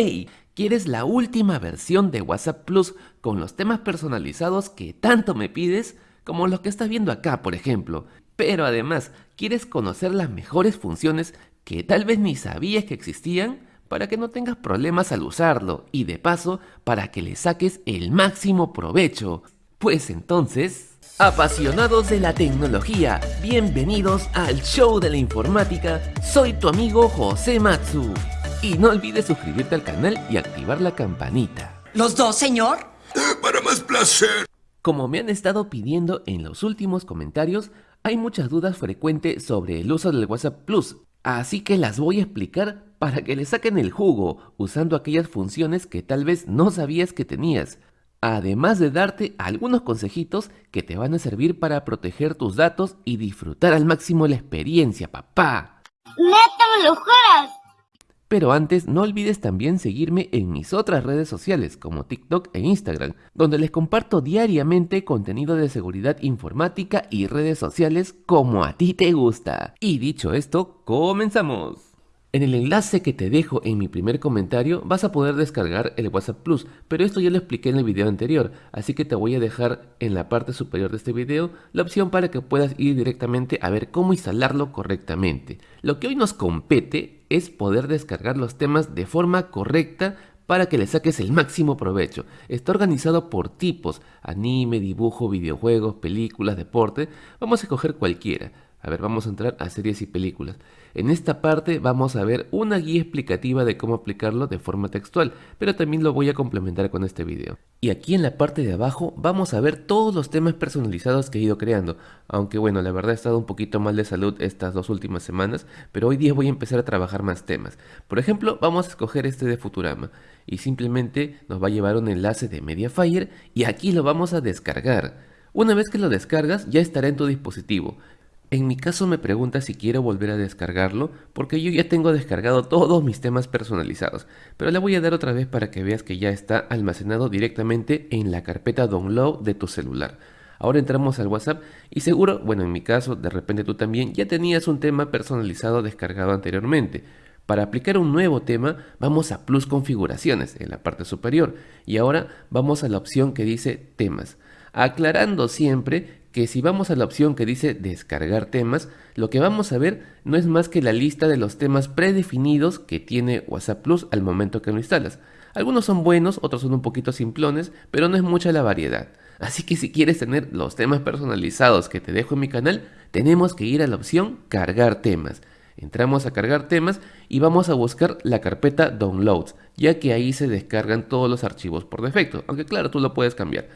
¡Hey! ¿Quieres la última versión de WhatsApp Plus con los temas personalizados que tanto me pides? Como los que estás viendo acá, por ejemplo. Pero además, ¿quieres conocer las mejores funciones que tal vez ni sabías que existían? Para que no tengas problemas al usarlo y de paso, para que le saques el máximo provecho. Pues entonces... Apasionados de la tecnología, bienvenidos al show de la informática. Soy tu amigo José Matsu. Y no olvides suscribirte al canal y activar la campanita. ¿Los dos, señor? Para más placer. Como me han estado pidiendo en los últimos comentarios, hay muchas dudas frecuentes sobre el uso del WhatsApp Plus, así que las voy a explicar para que le saquen el jugo usando aquellas funciones que tal vez no sabías que tenías, además de darte algunos consejitos que te van a servir para proteger tus datos y disfrutar al máximo la experiencia, papá. ¡Neta me lo juras! Pero antes no olvides también seguirme en mis otras redes sociales como TikTok e Instagram, donde les comparto diariamente contenido de seguridad informática y redes sociales como a ti te gusta. Y dicho esto, comenzamos. En el enlace que te dejo en mi primer comentario vas a poder descargar el WhatsApp Plus, pero esto ya lo expliqué en el video anterior, así que te voy a dejar en la parte superior de este video la opción para que puedas ir directamente a ver cómo instalarlo correctamente. Lo que hoy nos compete es poder descargar los temas de forma correcta para que le saques el máximo provecho. Está organizado por tipos, anime, dibujo, videojuegos, películas, deporte, vamos a escoger cualquiera. A ver, vamos a entrar a series y películas. En esta parte vamos a ver una guía explicativa de cómo aplicarlo de forma textual, pero también lo voy a complementar con este video. Y aquí en la parte de abajo vamos a ver todos los temas personalizados que he ido creando, aunque bueno, la verdad he estado un poquito mal de salud estas dos últimas semanas, pero hoy día voy a empezar a trabajar más temas. Por ejemplo, vamos a escoger este de Futurama, y simplemente nos va a llevar un enlace de Mediafire, y aquí lo vamos a descargar. Una vez que lo descargas ya estará en tu dispositivo en mi caso me pregunta si quiero volver a descargarlo porque yo ya tengo descargado todos mis temas personalizados, pero le voy a dar otra vez para que veas que ya está almacenado directamente en la carpeta download de tu celular. Ahora entramos al WhatsApp y seguro, bueno en mi caso, de repente tú también ya tenías un tema personalizado descargado anteriormente. Para aplicar un nuevo tema vamos a Plus Configuraciones en la parte superior y ahora vamos a la opción que dice Temas, aclarando siempre que si vamos a la opción que dice descargar temas, lo que vamos a ver no es más que la lista de los temas predefinidos que tiene WhatsApp Plus al momento que lo instalas. Algunos son buenos, otros son un poquito simplones, pero no es mucha la variedad. Así que si quieres tener los temas personalizados que te dejo en mi canal, tenemos que ir a la opción cargar temas. Entramos a cargar temas y vamos a buscar la carpeta downloads, ya que ahí se descargan todos los archivos por defecto, aunque claro, tú lo puedes cambiar.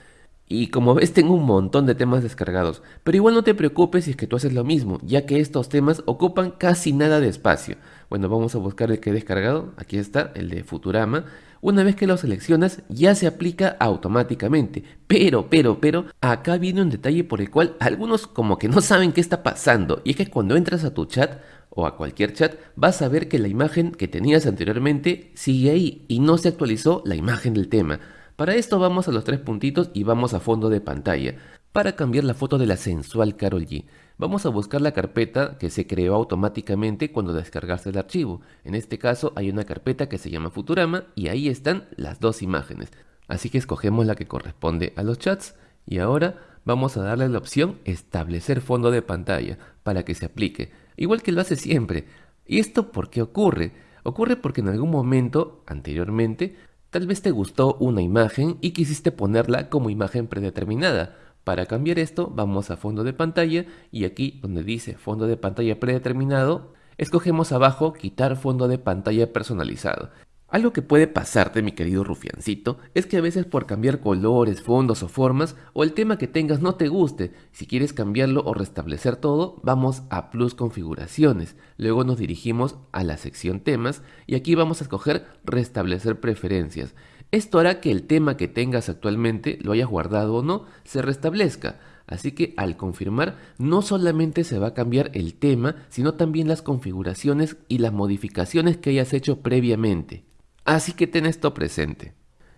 Y como ves tengo un montón de temas descargados, pero igual no te preocupes si es que tú haces lo mismo, ya que estos temas ocupan casi nada de espacio. Bueno, vamos a buscar el que he descargado, aquí está, el de Futurama. Una vez que lo seleccionas ya se aplica automáticamente, pero, pero, pero, acá viene un detalle por el cual algunos como que no saben qué está pasando, y es que cuando entras a tu chat, o a cualquier chat, vas a ver que la imagen que tenías anteriormente sigue ahí y no se actualizó la imagen del tema. Para esto vamos a los tres puntitos y vamos a fondo de pantalla. Para cambiar la foto de la sensual Carol G, vamos a buscar la carpeta que se creó automáticamente cuando descargaste el archivo. En este caso hay una carpeta que se llama Futurama y ahí están las dos imágenes. Así que escogemos la que corresponde a los chats y ahora vamos a darle la opción establecer fondo de pantalla para que se aplique, igual que lo hace siempre. ¿Y esto por qué ocurre? Ocurre porque en algún momento anteriormente Tal vez te gustó una imagen y quisiste ponerla como imagen predeterminada. Para cambiar esto vamos a fondo de pantalla y aquí donde dice fondo de pantalla predeterminado, escogemos abajo quitar fondo de pantalla personalizado. Algo que puede pasarte, mi querido rufiancito, es que a veces por cambiar colores, fondos o formas, o el tema que tengas no te guste, si quieres cambiarlo o restablecer todo, vamos a Plus Configuraciones, luego nos dirigimos a la sección Temas y aquí vamos a escoger Restablecer preferencias. Esto hará que el tema que tengas actualmente, lo hayas guardado o no, se restablezca. Así que al confirmar, no solamente se va a cambiar el tema, sino también las configuraciones y las modificaciones que hayas hecho previamente. Así que ten esto presente.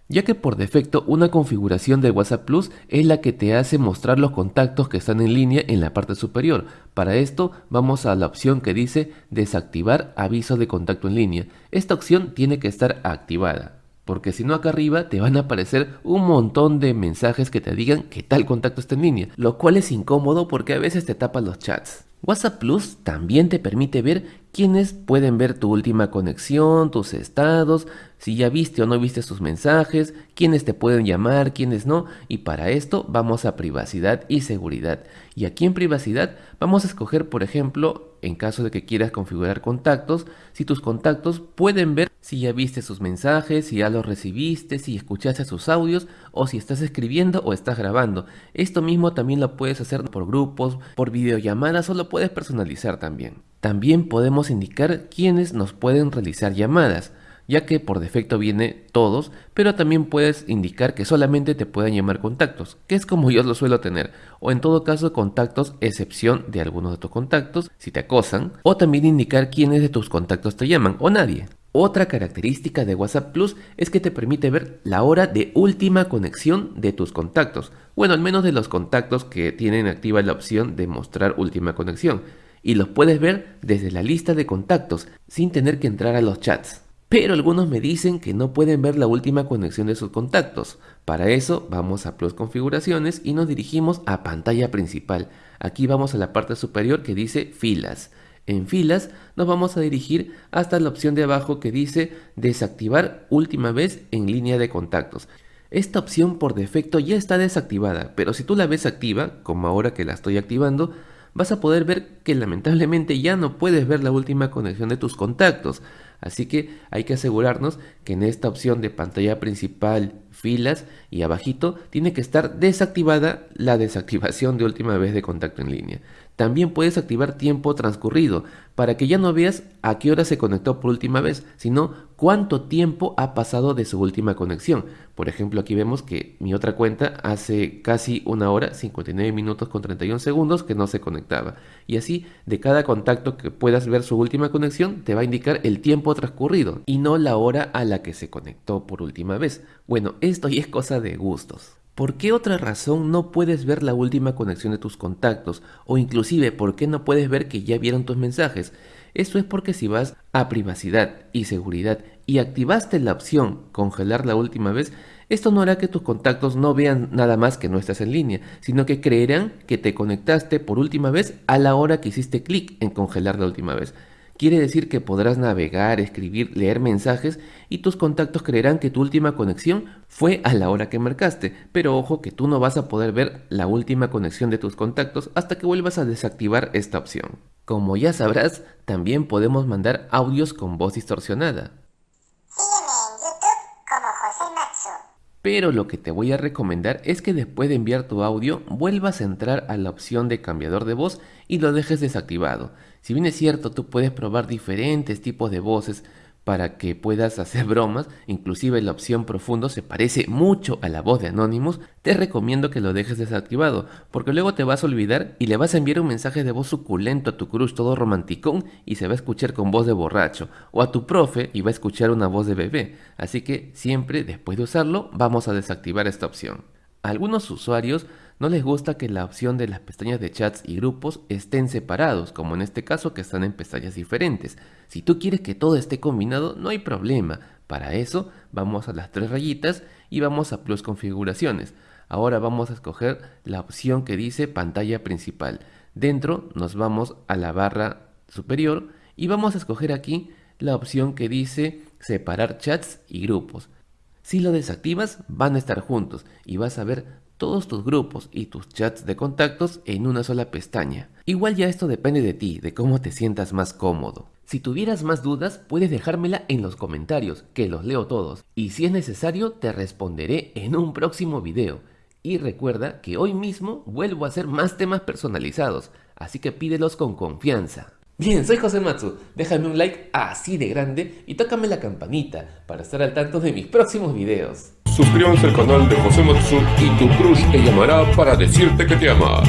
ya que por defecto una configuración de WhatsApp Plus es la que te hace mostrar los contactos que están en línea en la parte superior. Para esto vamos a la opción que dice desactivar aviso de contacto en línea. Esta opción tiene que estar activada. Porque si no acá arriba te van a aparecer un montón de mensajes que te digan que tal contacto está en línea, lo cual es incómodo porque a veces te tapan los chats. WhatsApp Plus también te permite ver quiénes pueden ver tu última conexión, tus estados, si ya viste o no viste sus mensajes, quiénes te pueden llamar, quiénes no, y para esto vamos a privacidad y seguridad. Y aquí en privacidad vamos a escoger, por ejemplo, en caso de que quieras configurar contactos, si tus contactos pueden ver si ya viste sus mensajes, si ya los recibiste, si escuchaste sus audios o si estás escribiendo o estás grabando. Esto mismo también lo puedes hacer por grupos, por videollamadas o lo puedes personalizar también. También podemos indicar quiénes nos pueden realizar llamadas ya que por defecto viene todos, pero también puedes indicar que solamente te pueden llamar contactos, que es como yo lo suelo tener, o en todo caso contactos excepción de algunos de tus contactos si te acosan, o también indicar quiénes de tus contactos te llaman o nadie. Otra característica de WhatsApp Plus es que te permite ver la hora de última conexión de tus contactos, bueno al menos de los contactos que tienen activa la opción de mostrar última conexión, y los puedes ver desde la lista de contactos sin tener que entrar a los chats. Pero algunos me dicen que no pueden ver la última conexión de sus contactos. Para eso vamos a Plus Configuraciones y nos dirigimos a pantalla principal. Aquí vamos a la parte superior que dice filas. En filas nos vamos a dirigir hasta la opción de abajo que dice desactivar última vez en línea de contactos. Esta opción por defecto ya está desactivada, pero si tú la ves activa, como ahora que la estoy activando, vas a poder ver que lamentablemente ya no puedes ver la última conexión de tus contactos. Así que hay que asegurarnos que en esta opción de pantalla principal, filas y abajito tiene que estar desactivada la desactivación de última vez de contacto en línea. También puedes activar tiempo transcurrido para que ya no veas a qué hora se conectó por última vez, sino cuánto tiempo ha pasado de su última conexión. Por ejemplo, aquí vemos que mi otra cuenta hace casi una hora, 59 minutos con 31 segundos que no se conectaba. Y así, de cada contacto que puedas ver su última conexión, te va a indicar el tiempo transcurrido y no la hora a la que se conectó por última vez. Bueno, esto ya es cosa de gustos. ¿Por qué otra razón no puedes ver la última conexión de tus contactos? O inclusive, ¿por qué no puedes ver que ya vieron tus mensajes? Esto es porque si vas a privacidad y seguridad y activaste la opción congelar la última vez, esto no hará que tus contactos no vean nada más que no estás en línea, sino que creerán que te conectaste por última vez a la hora que hiciste clic en congelar la última vez. Quiere decir que podrás navegar, escribir, leer mensajes y tus contactos creerán que tu última conexión fue a la hora que marcaste. Pero ojo que tú no vas a poder ver la última conexión de tus contactos hasta que vuelvas a desactivar esta opción. Como ya sabrás, también podemos mandar audios con voz distorsionada. Pero lo que te voy a recomendar es que después de enviar tu audio vuelvas a entrar a la opción de cambiador de voz y lo dejes desactivado. Si bien es cierto, tú puedes probar diferentes tipos de voces, para que puedas hacer bromas, inclusive la opción profundo se parece mucho a la voz de Anonymous, te recomiendo que lo dejes desactivado, porque luego te vas a olvidar y le vas a enviar un mensaje de voz suculento a tu crush todo romanticón y se va a escuchar con voz de borracho, o a tu profe y va a escuchar una voz de bebé, así que siempre después de usarlo vamos a desactivar esta opción. algunos usuarios no les gusta que la opción de las pestañas de chats y grupos estén separados, como en este caso que están en pestañas diferentes. Si tú quieres que todo esté combinado, no hay problema. Para eso vamos a las tres rayitas y vamos a Plus Configuraciones. Ahora vamos a escoger la opción que dice pantalla principal. Dentro nos vamos a la barra superior y vamos a escoger aquí la opción que dice separar chats y grupos. Si lo desactivas van a estar juntos y vas a ver todos tus grupos y tus chats de contactos en una sola pestaña. Igual ya esto depende de ti, de cómo te sientas más cómodo. Si tuvieras más dudas, puedes dejármela en los comentarios, que los leo todos, y si es necesario te responderé en un próximo video. Y recuerda que hoy mismo vuelvo a hacer más temas personalizados, así que pídelos con confianza. Bien, soy José Matsu, déjame un like así de grande y tócame la campanita para estar al tanto de mis próximos videos. Suscríbanse al canal de José Matsu y tu crush te llamará para decirte que te ama.